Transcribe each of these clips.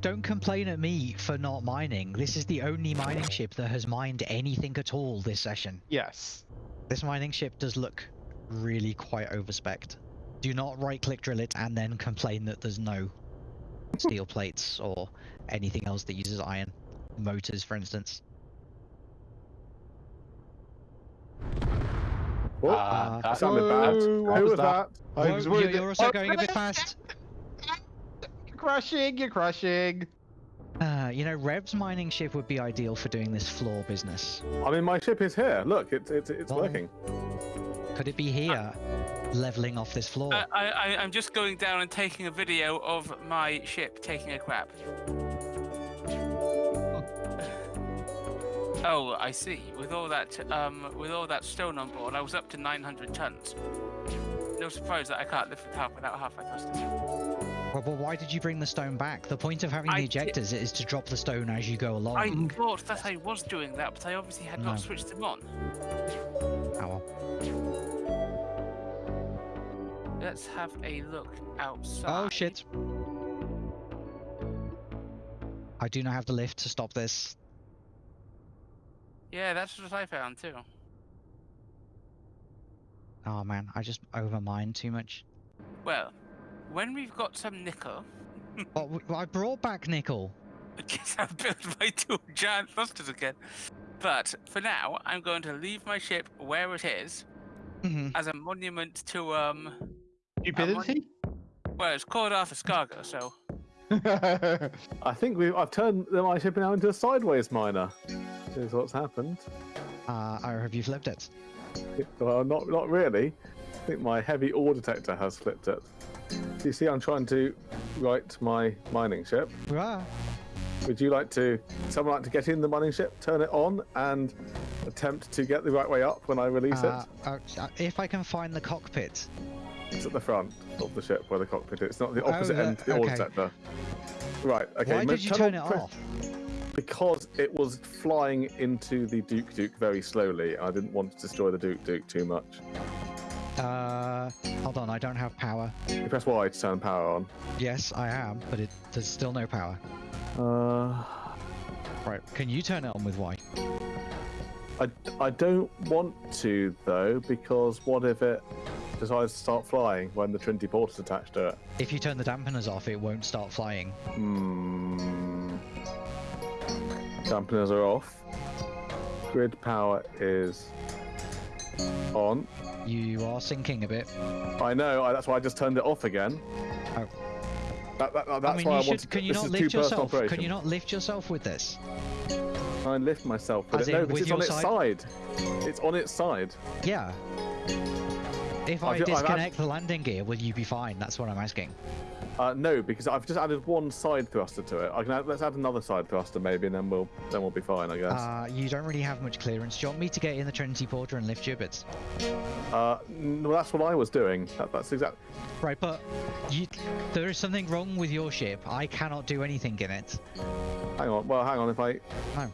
Don't complain at me for not mining. This is the only mining ship that has mined anything at all this session. Yes. This mining ship does look really quite overspec'd. Do not right click drill it and then complain that there's no steel plates or anything else that uses iron. Motors, for instance. Oh, Uh, that sounded bad. Who was was that? I Whoa, was you're, you're also Oh, going a bit fast. You're crushing, you're crushing. Uh, you know, Rev's mining ship would be ideal for doing this floor business. I mean, my ship is here. Look, it's it's it's Well, working. Could it be here, leveling off this floor? I, I, I- I'm just going down and taking a video of my ship taking a crap. Oh, I see. With all that, um, with all that stone on board, I was up to 900 tons. No surprise that I can't lift the top without half my thrusters. Well, well, why did you bring the stone back? The point of having I the did- ejectors is to drop the stone as you go along. I thought that I was doing that, but I obviously had No. not switched them on. Oh, well. Let's have a look oh, outside. Oh shit! I do not have the lift to stop this. Yeah, that's what I found too. Oh man, I just overmined too much. Well, when we've got some nickel, Oh, w- I brought back nickel. I guess I've built my two giant thrusters again. But for now, I'm going to leave my ship where it is hmm as a monument to um. Stupidity? Well, it's called Arthur Scargo, so I think we I've turned my ship now into a sideways miner. Is what's happened. Uh, or have you flipped it? Well, not not really. I think my heavy ore detector has flipped it. You see, I'm trying to right my mining ship. Ah, Would you like to, someone like to get in the mining ship, turn it on, and attempt to get the right way up when I release uh, it? uh, uh, if I can find the cockpit. It's at the front of the ship where the cockpit is. It's not the opposite the- end the okay. detector. Right, okay. Why did you turn it off? Because it was flying into the Duke Duke very slowly. I didn't want to destroy the Duke Duke too much. Uh, hold on, I don't have power. You press Y to turn power on. Yes, I am, but it, there's still no power. Uh, Right, can you turn it on with Y? I, I don't want to though because what if it decides to start flying when the Trinity port is attached to it? If you turn the dampeners off, it won't start flying. Hmm. Dampeners are off. Grid power is on. You are sinking a bit. I know. I, that's why I just turned it off again. Oh. That, that, that's I mean, why you I should. wanted. Can you not lift yourself? Operation. Can you not lift yourself with this? I lift myself with As it. No, because it's on your its side. It's on its side. Yeah. If I I've ju- I've disconnect the landing gear, will you be fine? That's what I'm asking. Uh, no, because I've just added one side thruster to it. I can add, let's add another side thruster maybe, and then we'll then we'll be fine, I guess. Uh, you don't really have much clearance. Do you want me to get in the Trinity Porter and lift gibbets? Uh, n- well, that's what I was doing. That, that's exactly. Right, but you, there is something wrong with your ship. I cannot do anything in it. Hang on. Well, hang on. If I. No.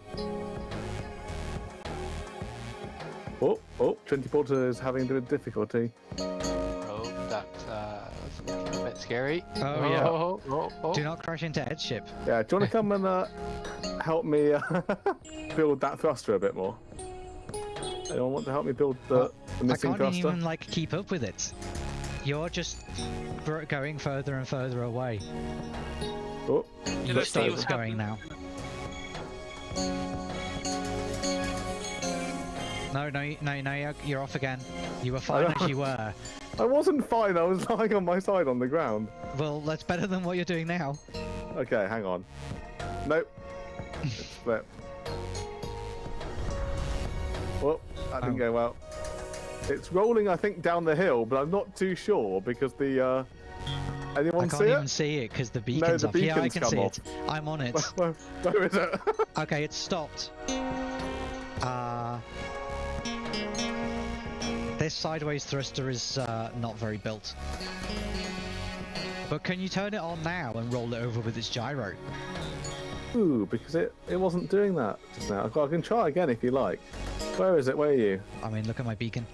Oh, oh, Trinity Porter is having a bit of difficulty. Oh, that uh, that's looking a bit scary. Oh, yeah. Oh, oh, oh. Do not crash into headship. Yeah, do you want to come and uh, help me uh, build that thruster a bit more? Anyone want to help me build the, Well, the I can't thruster? even like keep up with it. You're just gr- going further and further away. Oh, You Look see what's going now. No, no, no, no, you're- off again. You were fine as you were. I wasn't fine. I was lying on my side on the ground. Well, that's better than what you're doing now. Okay, hang on. Nope. It's flip. Oh, that didn't Oh. go well. It's rolling, I think, down the hill, but I'm not too sure because the. Uh... Anyone I can't see even it? see it because the beacon's the off. yeah, I beacon's can see off. it. I'm on it. Where, where- where is it? okay, it's stopped. Uh, this sideways thruster is uh, not very built. But can you turn it on now and roll it over with its gyro? Ooh, because it, it wasn't doing that just now. I can try again if you like. Where is it? Where are you? I mean, look at my beacon.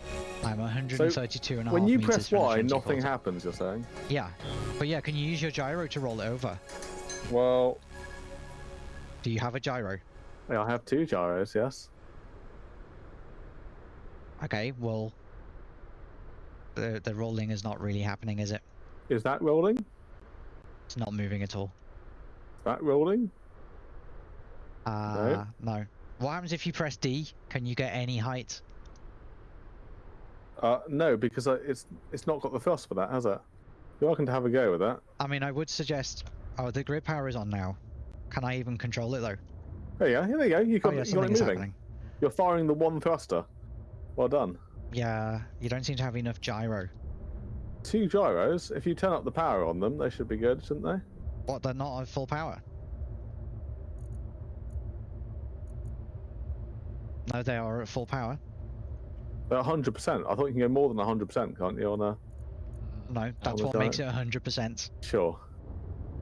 I'm 132 and a half When you press Y, nothing happens. You're saying? Yeah, but yeah, can you use your gyro to roll it over? Well, Do you have a gyro? yeah, I have two gyros. Yes. Okay, well, the the rolling is not really happening, is it? Is that rolling? It's not moving at all. Is that rolling? Uh, no. What happens if you press D? Can you get any height? Uh, no, because uh, it's it's not got the thrust for that, has it? You're welcome to have a go with that. I mean, I would suggest. Oh, the grid power is on now. Can I even control it though? There you go. Here you go. You Oh got, yeah, you got it moving. happening. You're firing the one thruster. Well done. Yeah, you don't seem to have enough gyro. Two gyros. If you turn up the power on them, they should be good, shouldn't they? What? They're not at full power. No, they are at full power. They're 100%. I thought you can go more than 100%, can't you? On a No, that's what makes that? it 100%. sure,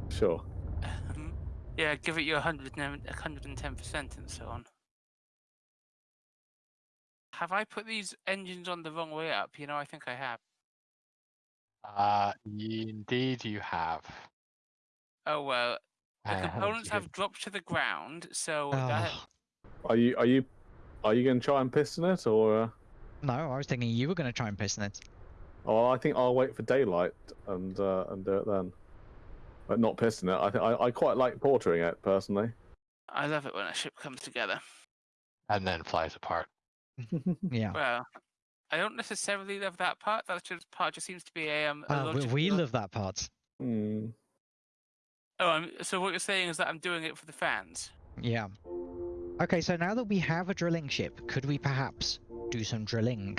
sure. Um, yeah, give it your 100 and 110% and so on. Have I put these engines on the wrong way up? You know, I think I have. Uh, indeed, you have. Oh well, the Uh, components you have dropped to the ground, so Oh, that, Are you are you are you going to try and piston it, or? Uh... no, I was thinking you were going to try and piston it. Oh, I think I'll wait for daylight and uh, and do it then. But not piston it. I think I, I quite like portering it personally. I love it when a ship comes together. and then flies apart. Yeah. Well, I don't necessarily love that part. That just part just seems to be a um. A Uh, we, logical- we love that part. Hmm. Oh, I'm, so what you're saying is that I'm doing it for the fans. Yeah. Okay, so now that we have a drilling ship, could we perhaps do some drilling?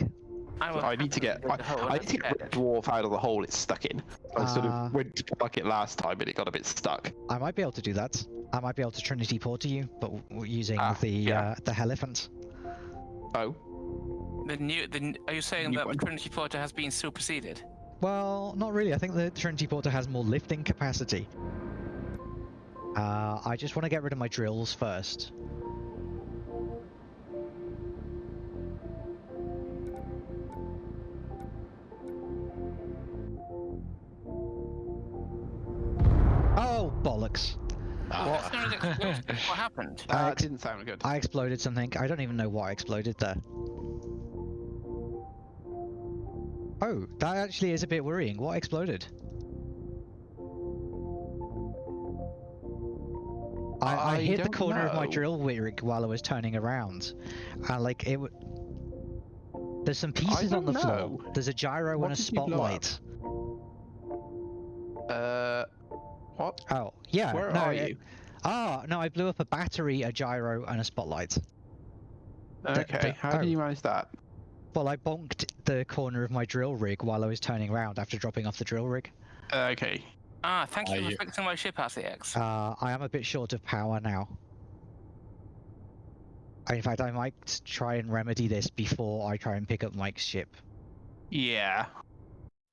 I, will I need to get dig the I need to get get Red. Dwarf out of the hole it's stuck in. I sort Ah. of went to plug it last time, but it got a bit stuck. I might be able to do that. I might be able to Trinity to you, but w- w- using Ah, the yeah. uh, the Elephant. Oh, The new, the, are you saying that one. the Trinity Porter has been superseded? Well, not really. I think the Trinity Porter has more lifting capacity. Uh, I just want to get rid of my drills first. Happened? I that ex- didn't sound good. I exploded something. I don't even know what exploded there. Oh, that actually is a bit worrying. What exploded? I, I, I hit the don't corner of my drill rig while I was turning around, and like it. W- There's some pieces on the don't floor. There's a gyro What and a did you blow up? spotlight. Uh, what? Oh, yeah. Where no, are it- you? Ah, no, I blew up a battery, a gyro, and a spotlight. Okay, the- how did oh. you manage that? Well, I bonked the corner of my drill rig while I was turning around after dropping off the drill rig. Uh, okay. Ah, thank Are you for you- fixing my ship, RCX. Uh, I am a bit short of power now. In fact, I might try and remedy this before I try and pick up Mike's ship. Yeah.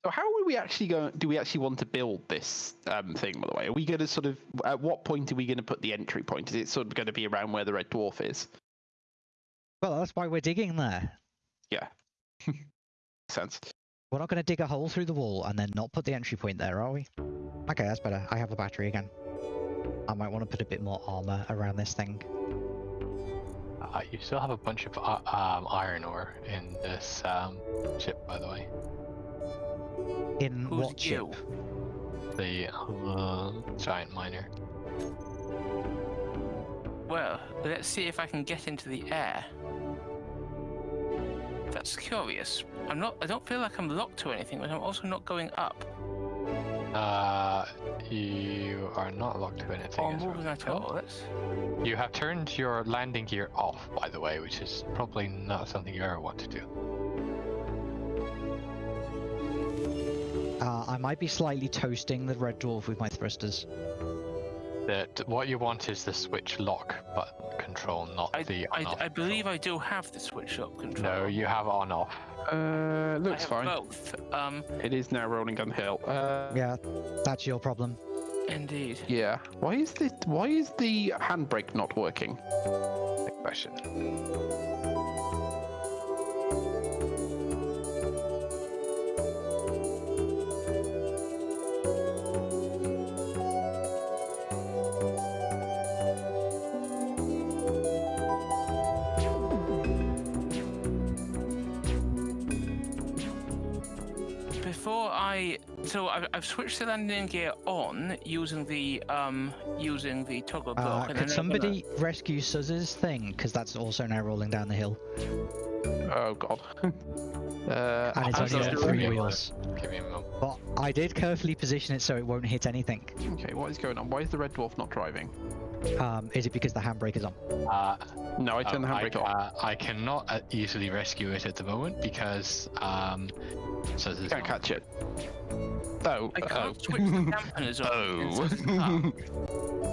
So how are we actually going? Do we actually want to build this um, thing? By the way, are we going to sort of? At what point are we going to put the entry point? Is it sort of going to be around where the red dwarf is? Well, that's why we're digging there. Yeah. Sense. We're not going to dig a hole through the wall and then not put the entry point there, are we? Okay, that's better. I have a battery again. I might want to put a bit more armor around this thing. Uh, you still have a bunch of uh, um, iron ore in this um, ship, by the way. In Who's what ship? you? The uh, giant miner. Well, let's see if I can get into the air. That's curious. I'm not. I don't feel like I'm locked to anything, but I'm also not going up Uh, you are not locked to anything. or moving as at I all. That's You have turned your landing gear off, by the way, which is probably not something you ever want to do. Uh, I might be slightly toasting the red dwarf with my thrusters. That what you want is the switch lock button control, not I, the I, on-off I believe. I do have the switch up control. No, you have on off. Uh, I looks have fine. both. Um, It is now rolling down the hill. Uh, Yeah, that's your problem. indeed. yeah. Why is the Why is the handbrake not working? Good question. So I've, I've switched the landing gear on using the um using the toggle block. Uh, could then I'm gonna- somebody rescue Suzz's thing? Because that's also now rolling down the hill. Oh god. uh, And it's I only was three Give wheels. Give me a moment. But I did carefully position it so it won't hit anything. Okay, what is going on? Why is the red dwarf not driving? Um, is it because the handbrake is on? Uh, No, I turned the oh, I, handbrake off. uh, I cannot uh, easily rescue it at the moment because um, so there's Can't catch it. Oh, I oh. can't switch the dampeners on. inside the car.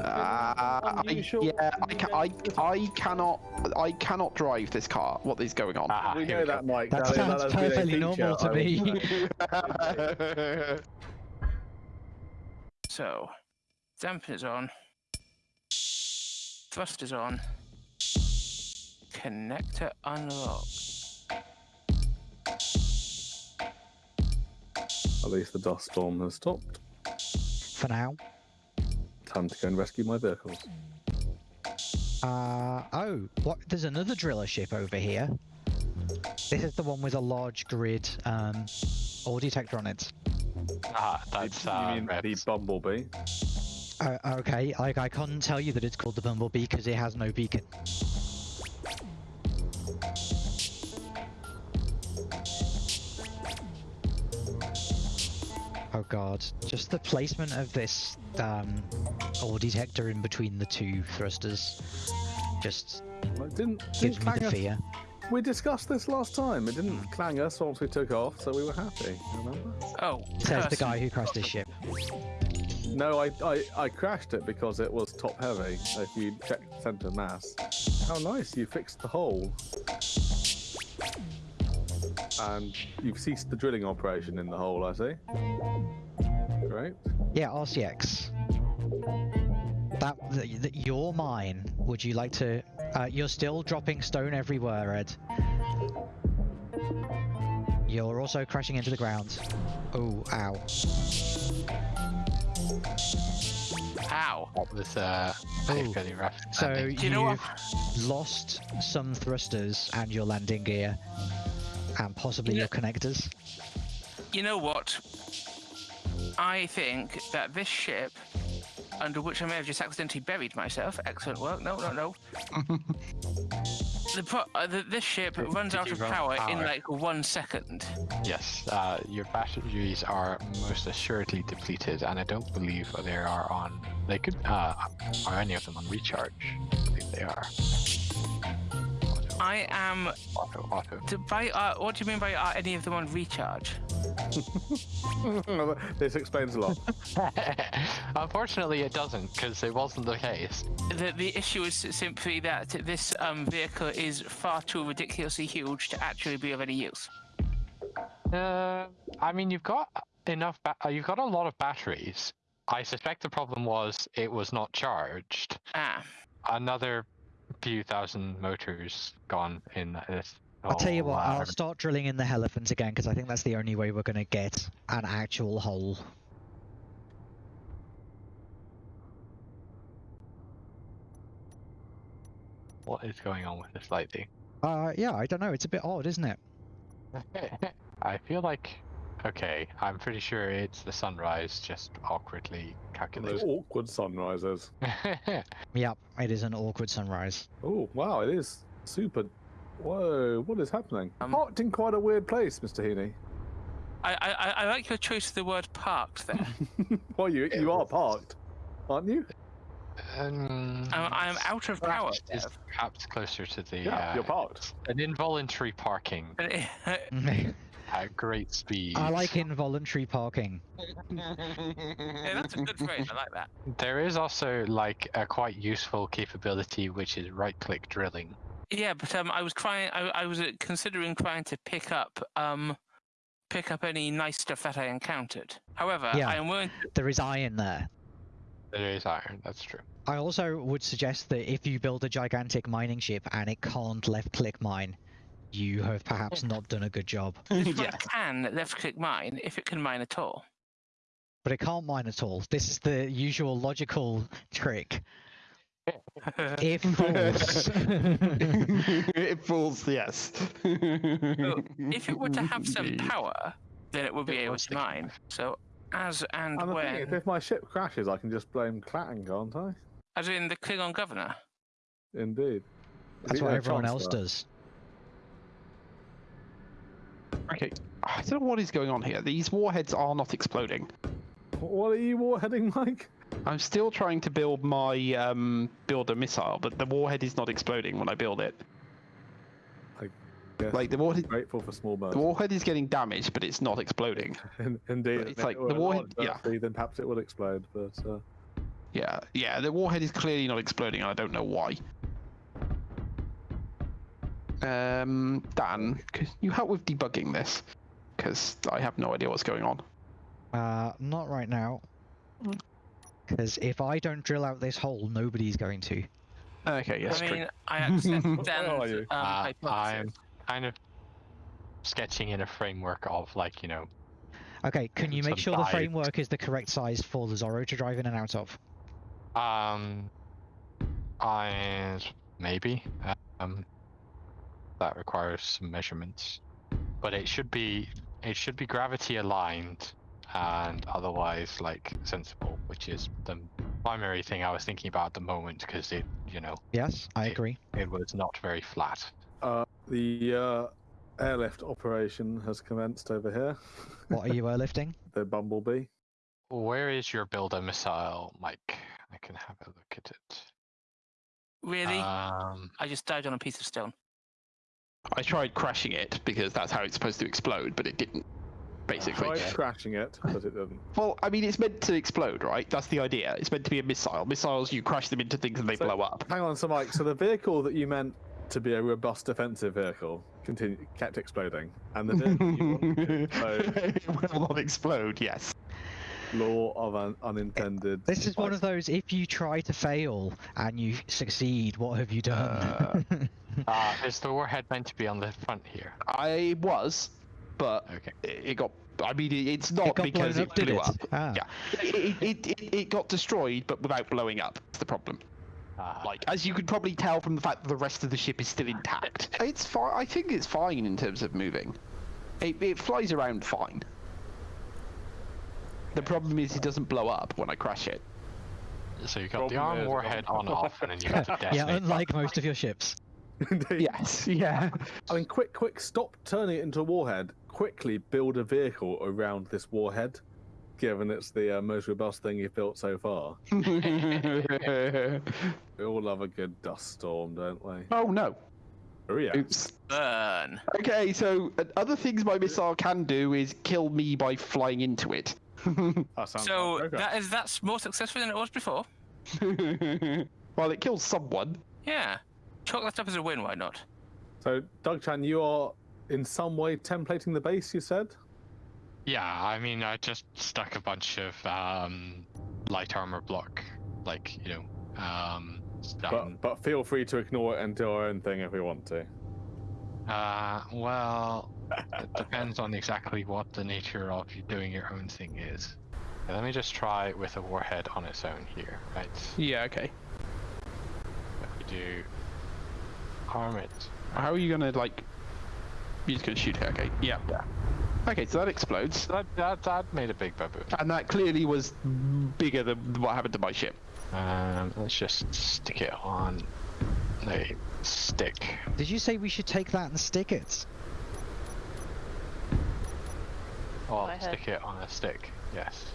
Uh, I, Unusual- yeah, I, ca- I, I cannot, I cannot drive this car. What is going on? Ah, we know we go. that, Mike. That That- sounds has been a perfectly normal to me. So, dampeners on. Thrusters on. Connector unlocked. At least the dust storm has stopped. For now. Time to go and rescue my vehicles. Uh, oh, what? There's another driller ship over here. This is the one with a large grid um, ore detector on it. Ah, that's you uh, mean the bumblebee? Uh, okay, like I can't tell you that it's called the Bumblebee because it has no beacon. Oh god, just the placement of this um, ore detector in between the two thrusters just Well, it didn't, gives didn't me clang the us. fear. We discussed this last time. It didn't clang us once we took off, so we were happy. Remember? Oh, Says the guy who crashed his ship. No, I, I, I crashed it because it was top heavy. If you check center mass. How nice, you fixed the hole. And you've ceased the drilling operation in the hole, I see. Great. Yeah, RCX. That, th- th- you're mine. Would you like to? Uh, you're still dropping stone everywhere, Ed. You're also crashing into the ground. Oh, ow. Ow. That was uh, Oh, pretty rough. So you know what? you've lost some thrusters and your landing gear, and possibly Yeah. your connectors. You know what? I think that this ship, under which I may have just accidentally buried myself, excellent work. No, no, no. the, pro- uh, the this ship Did- runs did out of run power, in like one second. Yes, uh, your batteries are most assuredly depleted, and I don't believe they are on. They could. Uh, are any of them on recharge? I believe they are. Auto, I am. auto, auto. To, by uh, what do you mean by are any of them on recharge? this explains a lot. Unfortunately, it doesn't, because it wasn't the case. The the issue is simply that this um, vehicle is far too ridiculously huge to actually be of any use. Uh, I mean, you've got enough. Ba- uh, you've got a lot of batteries. I suspect the problem was it was not charged. Ah, Another few thousand motors gone in this. I'll tell you what, I'll start drilling in the elephant again because I think that's the only way we're going to get an actual hole. What is going on with this lighting? Uh, yeah, I don't know. It's a bit odd, isn't it? I feel like, okay, I'm pretty sure it's the sunrise just awkwardly Those awkward sunrises. Yep, it is an awkward sunrise. Oh, wow, it is super. Whoa, what is happening? Um, Parked in quite a weird place, Mr. Heaney. I, I I- I like your choice of the word parked there. well, you you are parked, aren't you? um, I'm, I'm out of power. is perhaps closer to the Yeah, uh, you're parked. an involuntary parking Dev. at great speed. I like involuntary parking. yeah, that's a good phrase. I like that. There is also like a quite useful capability which is right-click drilling. Yeah, but um, I was trying. I, I was uh, considering trying to pick up um, pick up any nice stuff that I encountered. However, Yeah. I am willing. There is iron there. There is iron. That's true. I also would suggest that if you build a gigantic mining ship and it can't left click mine, you have perhaps not done a good job. This one yeah. can left click mine if it can mine at all. But it can't mine at all. This is the usual logical trick. If false. it falls, yes. if it were to have some power, then it would be It able to the mine. So As and, And the thing when? is, if my ship crashes, I can just blame Clang, can't I? As in the Klingon governor? Indeed. That's what everyone else Chancellor. does. Okay, I don't know what is going on here. These warheads are not exploding. What are you warheading, Mike? I'm still trying to build my um, build a missile, but the warhead is not exploding when I build it. Yes. Like the warhead, grateful for small birds. the warhead is getting damaged, but it's not exploding. In- Indeed. It's like the warhead- yeah. Then perhaps it would explode, but uh, Yeah, yeah, the warhead is clearly not exploding, and I don't know why. Um, Dan, could you help with debugging this? Because I have no idea what's going on. Uh, not right now. Because if I don't drill out this hole, nobody's going to. Okay, yes, I true. mean, I accept Where Dan's are you? um, Uh, I'm kind of sketching in a framework of like you know Okay, can you make sure the framework is the correct size for the Zorro to drive in and out of? um I maybe um that requires some measurements but it should be it should be gravity aligned and otherwise like sensible which is the primary thing I was thinking about at the moment because it you know Yes, I Okay. agree. it was not very flat uh, the uh, airlift operation has commenced over here. What are you airlifting? the Bumblebee. where is your builder missile Mike I can have a look at it Really? um I just dived on a piece of stone. I tried crashing it because that's how it's supposed to explode, but it didn't. Basically. Tried crashing it, but it didn't. Well, I mean, it's meant to explode, right? That's the idea. It's meant to be a missile. Missiles, you crash them into things and they So- blow up. Hang on, so Mike, so the vehicle that you meant to be a robust defensive vehicle continue, kept exploding, and the vehicle you wanted to explode, it will not explode. Yes. Law of un- unintended. This is one of those if you try to fail and you succeed, what have you done? uh, is the warhead meant to be on the front here I was, but okay it it got. I mean, it's not it because blown it blew it? up. Ah. Yeah, it, it, it, it got destroyed, but without blowing up. That's the problem. Ah, Like, as you could probably tell from the fact that the rest of the ship is still intact. It's fine. I think it's fine in terms of moving. It, it flies around fine. The problem is it doesn't blow up when I crash it. So you got the arm warhead on off, and then you got the yeah, detonate. unlike most of your ships. Yes. Yeah. I mean, quick, quick, stop turning it into a warhead. Quickly build a vehicle around this warhead, given it's the uh, most robust thing you've built so far. We all love a good dust storm, don't we? oh no. Oh yeah. Oops. Burn. Okay, so uh, other things my missile can do is kill me by flying into it. That So like that is that's more successful than it was before. well, it kills someone. Yeah. Chalk that up as a win. Why not? So, Doug Chan, you are in some way templating the base. You said. Yeah, I mean, I just stuck a bunch of um, light armor block, like you know, um, stuff. But but feel free to ignore it and do our own thing if we want to. Uh, well, it depends on exactly what the nature of you doing your own thing is. Okay, let me just try with a warhead on its own here, right? Yeah. Okay. If we do arm it. How are you gonna like? You're just gonna shoot it. Okay. Yeah. Yeah. Okay, so that explodes, That that that made a big baboon. and that clearly was bigger than what happened to my ship. Um, let's just stick it on a stick. Did you say we should take that and stick it? Oh, I heard- stick it on a stick. Yes.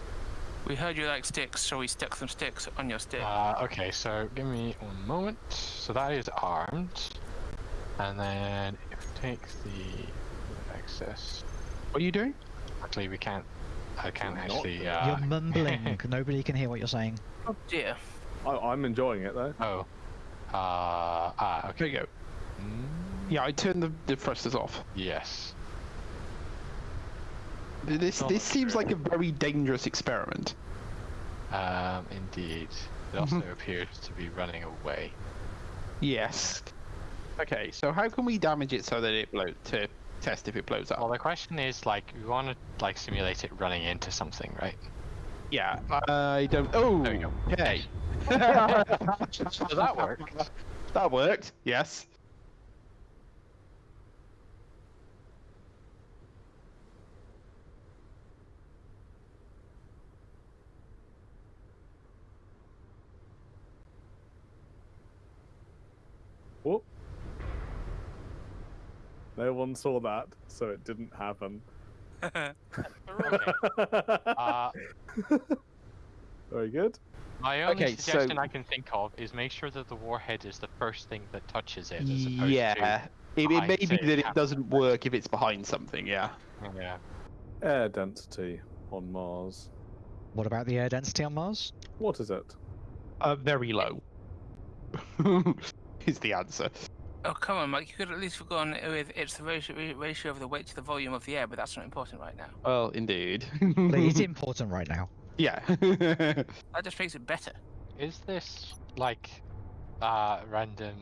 We heard you like sticks, so we stuck some sticks on your stick. Uh, okay, so give me one moment. So that is armed. And then if we take the access, What are you doing? actually we can't, I can't Not actually, doing uh, You're mumbling. Nobody can hear what you're saying. oh dear. I, I'm enjoying it though. oh, uh, ah, okay. There you go. Mm, Yeah, I turned the, the thrusters off. yes. This Not this seems true. like a very dangerous experiment. Um, indeed. It also appears to be running away. Yes. Okay, so how can we damage it so that it blows to test if it blows up? Well, the question is, like, we want to, like, simulate it running into something, right? Yeah, I don't. Oh, There you go. Okay. So that worked. That worked. Yes. No one saw that, so it didn't happen. Uh, Very good. my only Okay, so- suggestion I can think of is make sure that the warhead is the first thing that touches it, as opposed to Yeah. It, it may be say, that it Captain doesn't work if it's behind something, yeah. Yeah. Air density on Mars. What about the air density on Mars? What is it? Uh, very low. is the answer. Oh, come on, Mike. You could at least have gone with it's the ratio, ratio of the weight to the volume of the air, but that's not important right now. Well, indeed. But it's important right now. yeah. That just makes it better. Is this like uh, random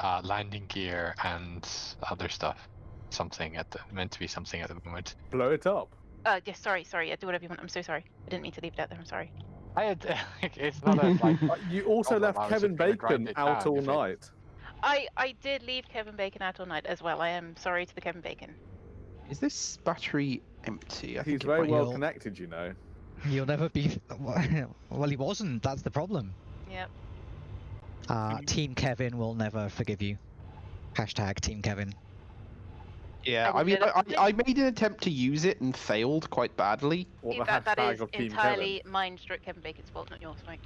uh, landing gear and other stuff? Something at the meant to be something at the moment. Blow it up. Uh, yes, sorry, sorry. Yeah, do whatever you want. I'm so sorry. I didn't mean to leave it out there. I'm sorry. I had, it's not a like. You also left Kevin just gonna grind Bacon out all if it- night. I I did leave Kevin Bacon out all night as well. I am sorry to the Kevin Bacon. is this battery empty? I He's think very well You'll- connected, you know. You'll never be. Well, he wasn't. That's the problem. Yep. Uh, Team Kevin will never forgive you. Hashtag Team Kevin. Yeah, I I mean, I, I I made an attempt to use it and failed quite badly. What the that, that hashtag is of Team entirely mine stroke Kevin Bacon's fault, not yours, Mike.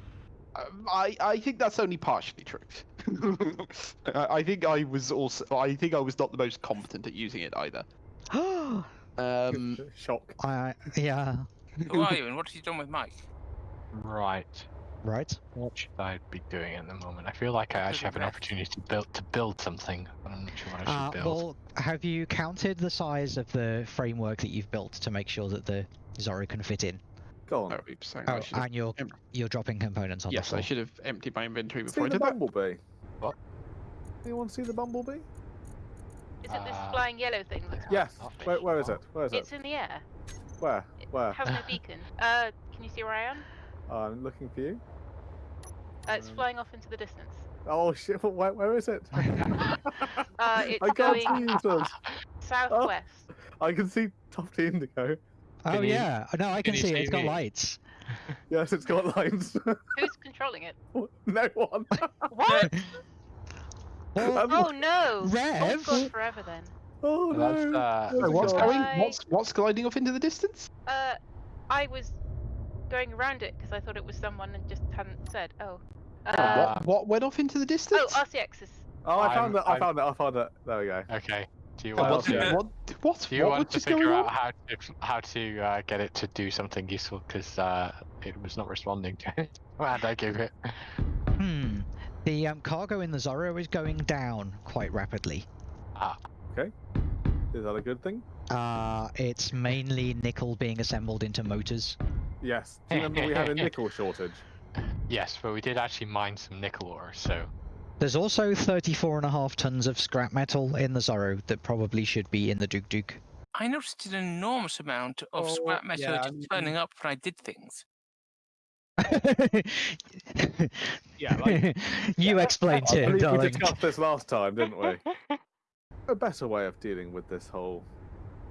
Um, I I think that's only partially true. I I think I was also I think I was not the most competent at using it either. I Um, Kevin? Shock. yeah. Who are you and what have you done with Mike? Right. Right. What should I be doing at the moment? I feel like I actually have an opportunity to build to build something. I'm not sure what I Uh, build. well, have you counted the size of the framework that you've built to make sure that the Zorro can fit in? Go on. oh, oops, hang on, Oh, should have- and you're em- you're dropping components on the yes. I should have emptied my inventory before See I the did that. bumblebee. What? Anyone see the bumblebee? Is it this Uh, flying yellow thing? That's Yes. not Where, where is Oh. it? Where is it? It's in the air. Where? Where? It has no beacon. Uh, can you see where I am? I'm looking for you. Uh, it's Um, flying off into the distance. Oh shit! Where, where is it? Uh, it's I can't going see you, Sus. southwest. I can see Tufty Indigo. Oh Can you- yeah. No, I can, can you see it. It's got me? lights. Yes, it's got lights. Who's controlling it? no one. What? Well, Um, Oh no! Oh, Rev? it's gone forever then. Oh That's, no. uh, Oh, Oh, what's God. going? What's what's gliding off into the distance? Uh, I was going around it because I thought it was someone and just hadn't said. Oh. Oh, Uh, what what went off into the oh, distance? RCX is. Oh, I found I'm- it. I I'm- found it. I found it. There we go. Okay. Do you want to? what what Do you what want to figure out on? how to how to uh, get it to do something useful? Because uh, it was not responding to it, and I gave it. Hmm. The um, cargo in the Zorro is going down quite rapidly. Ah. Okay. Is that a good thing? Uh, it's mainly nickel being assembled into motors. Yes. Do you remember we had a nickel shortage? Yes, but we did actually mine some nickel ore, so There's also 34 and a half tons of scrap metal in the Zorro that probably should be in the Duke Duke. I noticed an enormous amount of Oh, scrap metal yeah, just turning up when I did things. Yeah, like- you explained I it, believe we discussed this last time, didn't we? a better way of dealing with this whole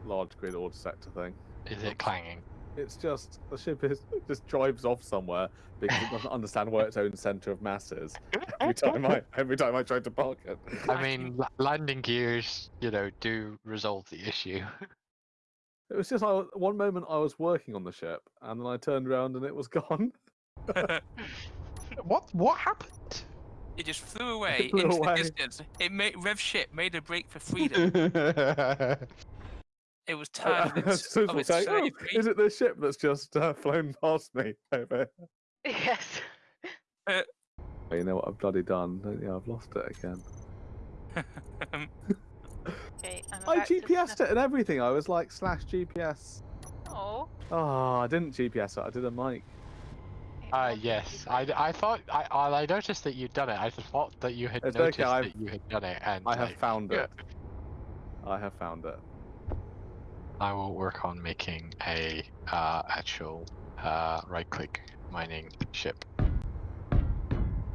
large grid ore detector thing. is it clanging? It's just the ship is just drives off somewhere because it doesn't understand where its own center of mass is. Every time I every time I try to park it. I mean, la- landing gears, you know, do resolve the issue. It was just I, one moment I was working on the ship and then I turned around and it was gone. What what happened? It just flew away flew into away. the distance. It made Rev ship made a break for freedom. It was tired of its, Susan its say, oh, is it the ship that's just uh, flown past me over here?" Yes. Oh, You know what I've bloody done? don't you? I've lost it again. Okay. I'm I about to GPSed it and everything. I was like slash GPS. Oh. Oh, I didn't GPS it. I did a mic. it Uh, yes, I, I, d- I thought I I noticed that you'd done it. I thought that you had It's noticed I've- that you had done it, and I have like, found yeah. it. I have found it. I will work on making a uh, actual uh, right-click mining ship.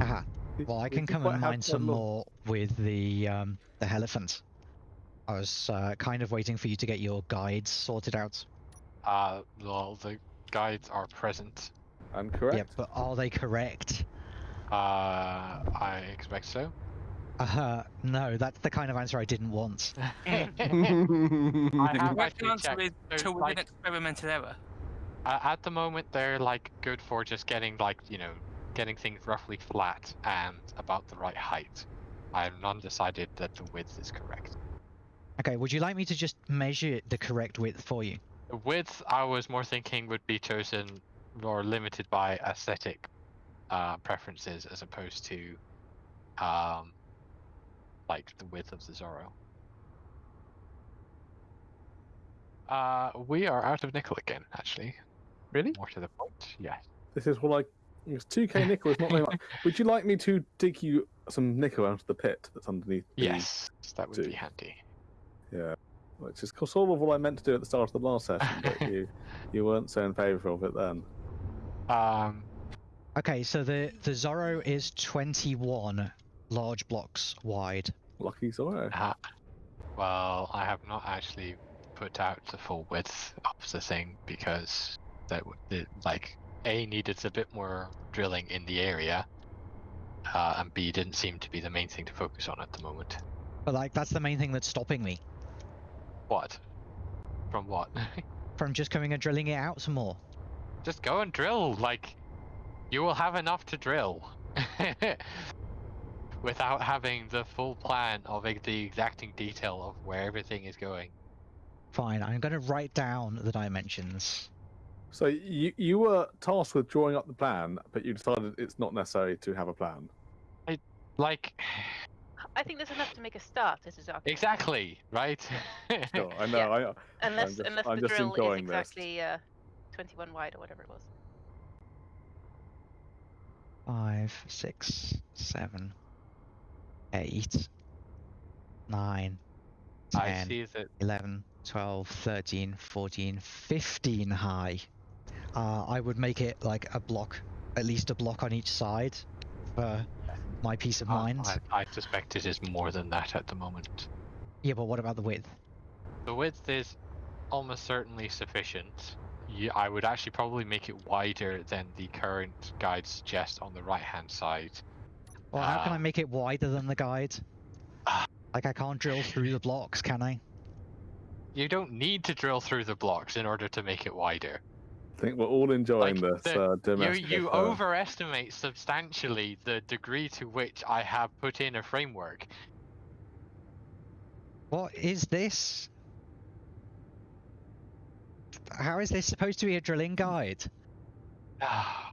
Aha. Well, I can did come and mine some lot- more with the um, the elephant. I was uh, kind of waiting for you to get your guides sorted out. Uh, well, the guides are present. I'm correct. Yeah, but are they correct? Uh, I expect so. Uh, no, that's the kind of answer I didn't want. I have The actually answer is so, to with like, an experimental error. Uh, at the moment, they're like good for just getting like you know, getting things roughly flat and about the right height. I'm undecided that the width is correct. Okay, would you like me to just measure the correct width for you? The width I was more thinking would be chosen or limited by aesthetic uh, preferences as opposed to um, like the width of the Zorro. Uh, we are out of nickel again, actually. Really? More to the point, yes. This is what I. It's 2k nickel is not very much. Would you like me to dig you some nickel out of the pit that's underneath? the- Yes, that would do. be handy. Yeah. Which is sort of what I meant to do at the start of the last session, but you you weren't so in favour of it then. Um, Okay, so the the Zorro is 21 large blocks wide. Lucky Zorro. uh, well, I have not actually put out the full width of the thing because that it, like a needed a bit more drilling in the area, uh, and b didn't seem to be the main thing to focus on at the moment. But like that's the main thing that's stopping me What? From what? from just coming and drilling it out some more. Just go and drill. Like, you will have enough to drill. Without having the full plan of the exacting detail of where everything is going. Fine, I'm going to write down the dimensions. So you you were tasked with drawing up the plan, but you decided it's not necessary to have a plan. I Like, I think there's enough to make a start. This is our exactly, right? Sure, I know. Yeah. I, Unless just- unless I'm the drill is exactly uh, 21 wide or whatever it was. Five, six, seven, eight, nine, I see that 11, 12, 13, 14, 15 high. Uh, I would make it like a block, at least a block on each side for my peace of uh, mind. I, I suspect it is more than that at the moment. Yeah, but what about the width? The width is almost certainly sufficient. Yeah, I would actually probably make it wider than the current guide suggests on the right hand side. Well, how can I Um, make it wider than the guide? Ah. Like I can't drill through the blocks, can I? You don't need to drill through the blocks in order to make it wider. I think we're all enjoying Like, this the- uh, You, domestic. you uh, overestimate substantially the degree to which I have put in a framework. What is this? How is this supposed to be a drilling guide? Ah,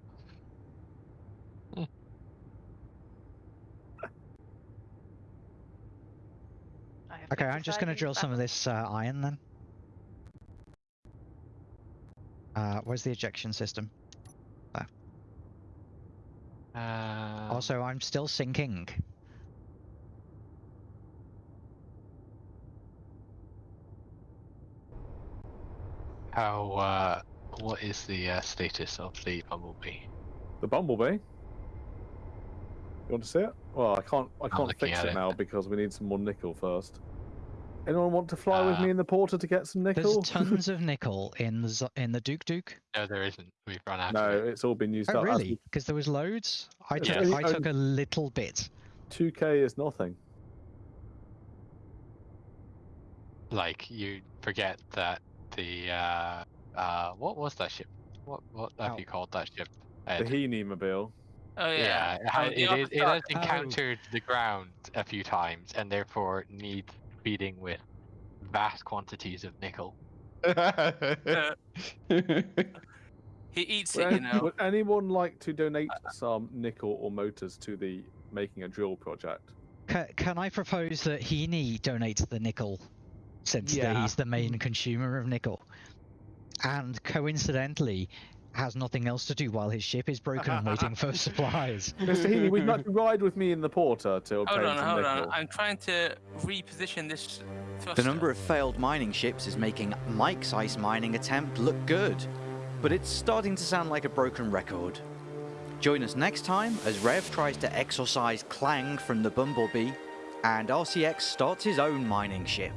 I have Okay, I'm just going to drill that some of this uh, iron then. Uh, where's the ejection system? um, also, I'm still sinking. how? Uh, what is the uh, status of the bumblebee? The bumblebee. You want to see it? Well, I can't. I can't fix it, it. now because we need some more nickel first. Anyone want to fly with Uh, me in the porter to get some nickel? There's nickel? tons of nickel in the in the Duke Duke. No, there isn't. We've run out. no, of it. it's all been used Oh, up. As really? Because there was loads. I took only- I took a little bit. Two K is nothing. Like you forget that the uh, uh, what was that ship? What what have Oh. you called that ship? The Ed? Heaney mobile. Oh yeah, yeah. it, ha- Oh, the it, is, it Ark- has Oh. encountered the ground a few times and therefore needs feeding with vast quantities of nickel. He eats Would, it, you know. would anyone like to donate some nickel or motors to the making a drill project? Ca can I propose that Heaney donates the nickel, since Yeah. he's the main consumer of nickel, and coincidentally has nothing else to do while his ship is broken and waiting for supplies. Mr. Heaney, would you like to ride with me in the porter to obtain Hold on, some hold nickel? on. I'm trying to reposition this. The number of failed mining ships is making Mike's ice mining attempt look good, but it's starting to sound like a broken record. Join us next time as Rev tries to exorcise Clang from the Bumblebee, and RCX starts his own mining ship.